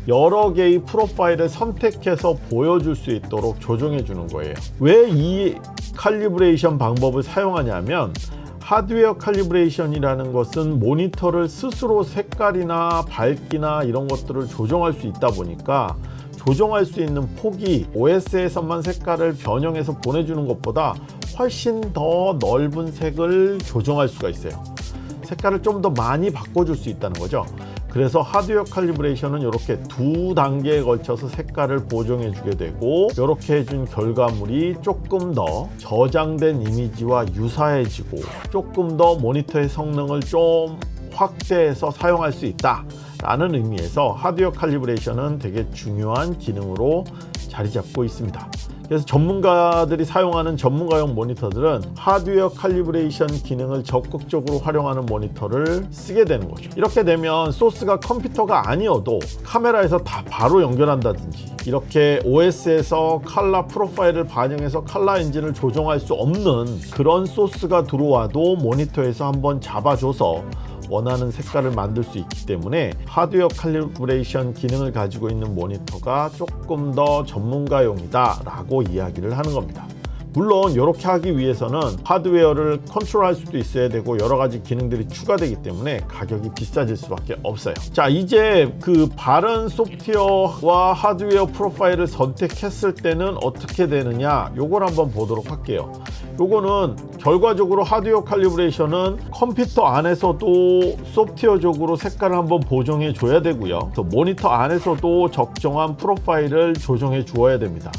여러 개의 프로파일을 선택해서 보여줄 수 있도록 조정해 주는 거예요. 왜 이 calibration 방법을 사용하냐면 하드웨어 칼리브레이션이라는 것은 모니터를 스스로 색깔이나 밝기나 이런 것들을 조정할 수 있다 보니까 조정할 수 있는 폭이 OS에서만 색깔을 변형해서 보내주는 것보다 훨씬 더 넓은 색을 조정할 수가 있어요. 색깔을 좀 더 많이 바꿔줄 수 있다는 거죠. 그래서 하드웨어 칼리브레이션은 이렇게 두 단계에 걸쳐서 색깔을 보정해 주게 되고 이렇게 해준 결과물이 조금 더 저장된 이미지와 유사해지고 조금 더 모니터의 성능을 좀 확대해서 사용할 수 있다 라는 의미에서 하드웨어 칼리브레이션은 되게 중요한 기능으로 자리 잡고 있습니다. 그래서 전문가들이 사용하는 전문가용 모니터들은 하드웨어 칼리브레이션 기능을 적극적으로 활용하는 모니터를 쓰게 되는 거죠. 이렇게 되면 소스가 컴퓨터가 아니어도 카메라에서 다 바로 연결한다든지 이렇게 OS에서 칼라 프로파일을 반영해서 칼라 엔진을 조정할 수 없는 그런 소스가 들어와도 모니터에서 한번 잡아줘서 원하는 색깔을 만들 수 있기 때문에 하드웨어 칼리브레이션 기능을 가지고 있는 모니터가 조금 더 전문가용이다 라고 이야기를 하는 겁니다 물론 이렇게 하기 위해서는 하드웨어를 컨트롤할 수도 있어야 되고 여러 가지 기능들이 추가되기 때문에 가격이 비싸질 수밖에 없어요. 자 이제 그 바른 소프트웨어와 하드웨어 프로파일을 선택했을 때는 어떻게 되느냐 요걸 한번 보도록 할게요. 요거는 결과적으로 하드웨어 칼리브레이션은 컴퓨터 안에서도 소프트웨어적으로 색깔을 한번 보정해 줘야 되고요. 모니터 안에서도 적정한 프로파일을 조정해 주어야 됩니다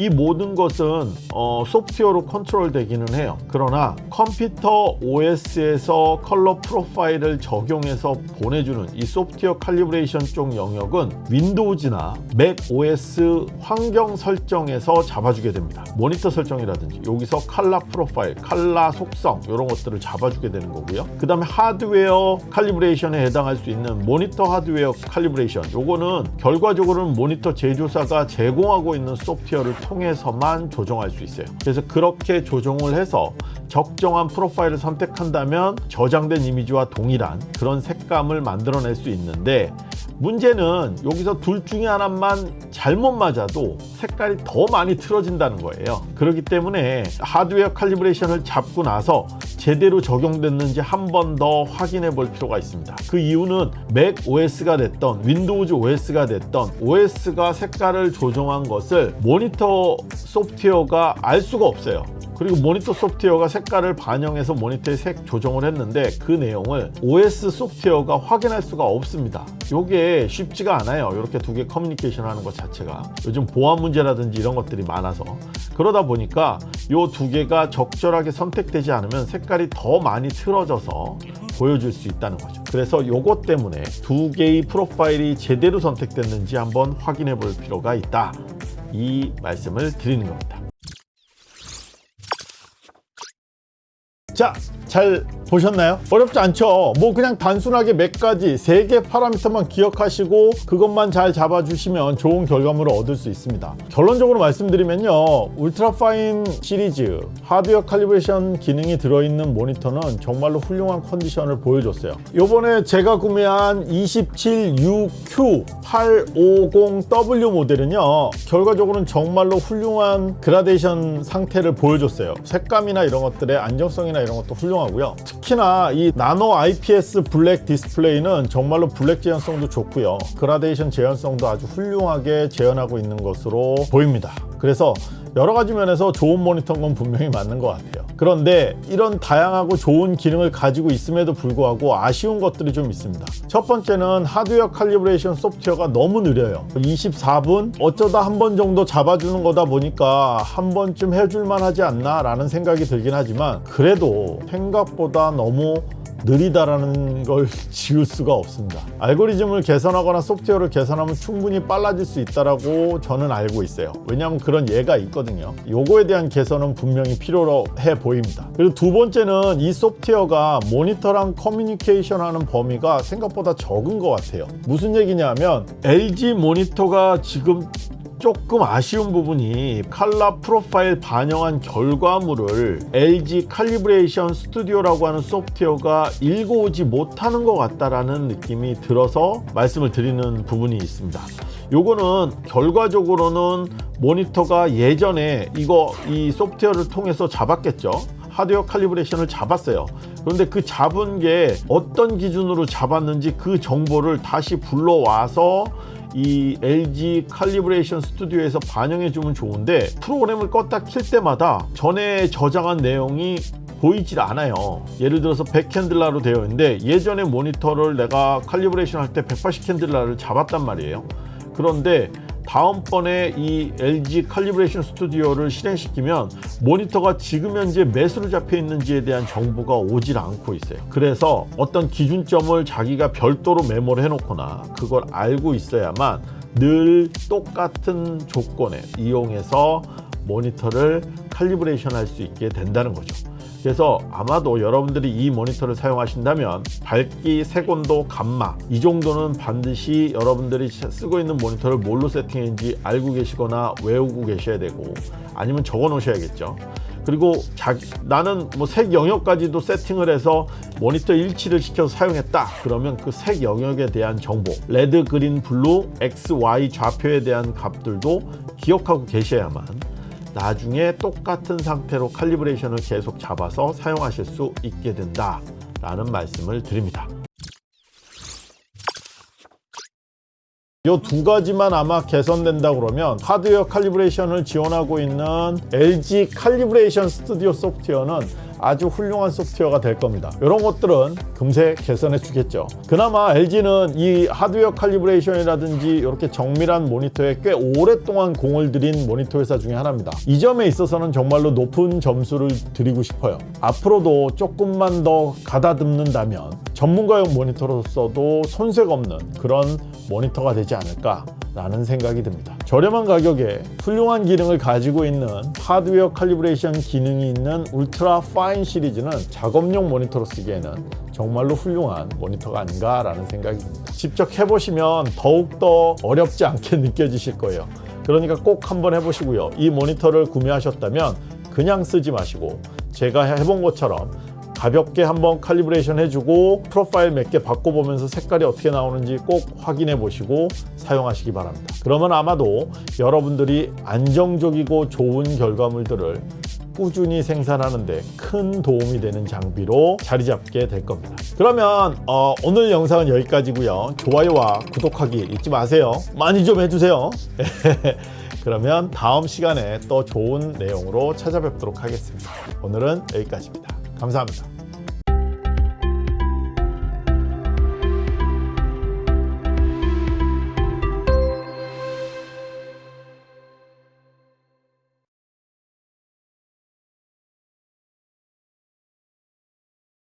이 모든 것은 어, 소프트웨어로 컨트롤 되기는 해요. 그러나 컴퓨터 OS에서 컬러 프로파일을 적용해서 보내주는 이 소프트웨어 calibration 쪽 영역은 윈도우즈나 맥 OS 환경 설정에서 잡아주게 됩니다. 모니터 설정이라든지 여기서 칼라 프로파일, 칼라 속성 이런 것들을 잡아주게 되는 거고요. 그 다음에 하드웨어 칼리브레이션에 해당할 수 있는 모니터 하드웨어 calibration. 요거는 결과적으로는 모니터 제조사가 제공하고 있는 소프트웨어를 통해서만 조정할 수 있어요. 그래서 그렇게 조정을 해서 적정한 프로파일을 선택한다면 저장된 이미지와 동일한 그런 색감을 만들어낼 수 있는데 문제는 여기서 둘 중에 하나만 잘못 맞아도 색깔이 더 많이 틀어진다는 거예요. 그렇기 때문에 하드웨어 칼리브레이션을 잡고 나서 제대로 적용됐는지 한 번 더 확인해 볼 필요가 있습니다. 그 이유는 Mac OS가 됐던 Windows OS가 됐던 OS가 색깔을 조정한 것을 모니터 소프트웨어가 알 수가 없어요. 그리고 모니터 소프트웨어가 색깔을 반영해서 모니터의 색 조정을 했는데 그 내용을 OS 소프트웨어가 확인할 수가 없습니다. 이게 쉽지가 않아요. 이렇게 두 개 커뮤니케이션 하는 것 자체가. 요즘 보안 문제라든지 이런 것들이 많아서. 그러다 보니까 이 두 개가 적절하게 선택되지 않으면 색깔이 더 많이 틀어져서 보여줄 수 있다는 거죠. 그래서 요것 때문에 두 개의 프로파일이 제대로 선택됐는지 한번 확인해 볼 필요가 있다 이 말씀을 드리는 겁니다 자, 잘 보셨나요? 어렵지 않죠? 뭐 그냥 단순하게 몇 가지, 세 개 파라미터만 기억하시고 그것만 잘 잡아주시면 좋은 결과물을 얻을 수 있습니다. 결론적으로 말씀드리면요. UltraFine 시리즈 하드웨어 calibration 기능이 들어있는 모니터는 정말로 훌륭한 컨디션을 보여줬어요. 요번에 제가 구매한 276Q850W 모델은요. 결과적으로는 정말로 훌륭한 그라데이션 상태를 보여줬어요. 색감이나 이런 것들의 안정성이나 이런 것도 훌륭하고요. 특히나 이 Nano IPS Black 디스플레이는 정말로 블랙 재현성도 좋고요. 그라데이션 재현성도 아주 훌륭하게 재현하고 있는 것으로 보입니다. 그래서 여러 가지 면에서 좋은 모니터인 건 분명히 맞는 것 같아요. 그런데 이런 다양하고 좋은 기능을 가지고 있음에도 불구하고 아쉬운 것들이 좀 있습니다. 첫 번째는 하드웨어 칼리브레이션 소프트웨어가 너무 느려요. 24분 어쩌다 한 번 정도 잡아주는 거다 보니까 한 번쯤 해줄만 하지 않나 라는 생각이 들긴 하지만 그래도 생각보다 너무 느리다라는 걸 (laughs) 지울 수가 없습니다. 알고리즘을 개선하거나 소프트웨어를 개선하면 충분히 빨라질 수 있다고 저는 알고 있어요. 왜냐하면 그런 예가 있거든요. 요거에 대한 개선은 분명히 필요해 보입니다. 그리고 두 번째는 이 소프트웨어가 모니터랑 커뮤니케이션 하는 범위가 생각보다 적은 것 같아요. 무슨 얘기냐면 LG 모니터가 지금 조금 아쉬운 부분이 칼라 프로파일 반영한 결과물을 LG 칼리브레이션 스튜디오라고 하는 소프트웨어가 읽어오지 못하는 것 같다라는 느낌이 들어서 말씀을 드리는 부분이 있습니다. 요거는 결과적으로는 모니터가 예전에 이거 이 소프트웨어를 통해서 잡았겠죠. 하드웨어 칼리브레이션을 잡았어요. 그런데 그 잡은 게 어떤 기준으로 잡았는지 그 정보를 다시 불러와서 이 LG 칼리브레이션 스튜디오에서 반영해 주면 좋은데 프로그램을 껐다 킬 때마다 전에 저장한 내용이 보이질 않아요. 예를 들어서 100candela로 되어 있는데 예전에 모니터를 내가 calibration 할 때 180candela를 잡았단 말이에요. 그런데 다음번에 이 LG 칼리브레이션 스튜디오를 실행시키면 모니터가 지금 현재 몇으로 잡혀 있는지에 대한 정보가 오질 않고 있어요. 그래서 어떤 기준점을 자기가 별도로 메모를 해놓거나 그걸 알고 있어야만 늘 똑같은 조건에 이용해서 모니터를 칼리브레이션 할 수 있게 된다는 거죠. 그래서 아마도 여러분들이 이 모니터를 사용하신다면 밝기, 색온도, 감마 이 정도는 반드시 여러분들이 쓰고 있는 모니터를 뭘로 세팅했는지 알고 계시거나 외우고 계셔야 되고 아니면 적어 놓으셔야겠죠. 그리고 자, 나는 뭐 색 영역까지도 세팅을 해서 모니터 일치를 시켜서 사용했다. 그러면 그 색 영역에 대한 정보 red, green, blue, X, Y 좌표에 대한 값들도 기억하고 계셔야만 나중에 똑같은 상태로 칼리브레이션을 계속 잡아서 사용하실 수 있게 된다 라는 말씀을 드립니다. 이 두 가지만 아마 개선된다 그러면 하드웨어 칼리브레이션을 지원하고 있는 LG Calibration Studio 소프트웨어는 아주 훌륭한 소프트웨어가 될 겁니다. 이런 것들은 금세 개선해 주겠죠. 그나마 LG는 이 하드웨어 칼리브레이션이라든지 이렇게 정밀한 모니터에 꽤 오랫동안 공을 들인 모니터 회사 중에 하나입니다. 이 점에 있어서는 정말로 높은 점수를 드리고 싶어요. 앞으로도 조금만 더 가다듬는다면 전문가용 모니터로서도 손색 없는 그런 모니터가 되지 않을까 라는 생각이 듭니다. 저렴한 가격에 훌륭한 기능을 가지고 있는 하드웨어 calibration 기능이 있는 UltraFine 시리즈는 작업용 모니터로 쓰기에는 정말로 훌륭한 모니터가 아닌가 라는 생각이 듭니다. 직접 해보시면 더욱더 어렵지 않게 (laughs) 느껴지실 거예요. 그러니까 꼭 한번 해보시고요. 이 모니터를 구매하셨다면 그냥 쓰지 마시고 제가 해본 것처럼 가볍게 한번 calibration 해주고 프로파일 몇 개 바꿔보면서 색깔이 어떻게 나오는지 꼭 확인해 보시고 사용하시기 바랍니다. 그러면 아마도 여러분들이 안정적이고 좋은 결과물들을 꾸준히 생산하는데 큰 도움이 되는 장비로 자리 잡게 될 겁니다. 그러면 어, 오늘 영상은 여기까지고요. 좋아요와 구독하기 잊지 마세요. 많이 좀 해주세요. (laughs) 그러면 다음 시간에 또 좋은 내용으로 찾아뵙도록 하겠습니다. 오늘은 여기까지입니다 감사합니다.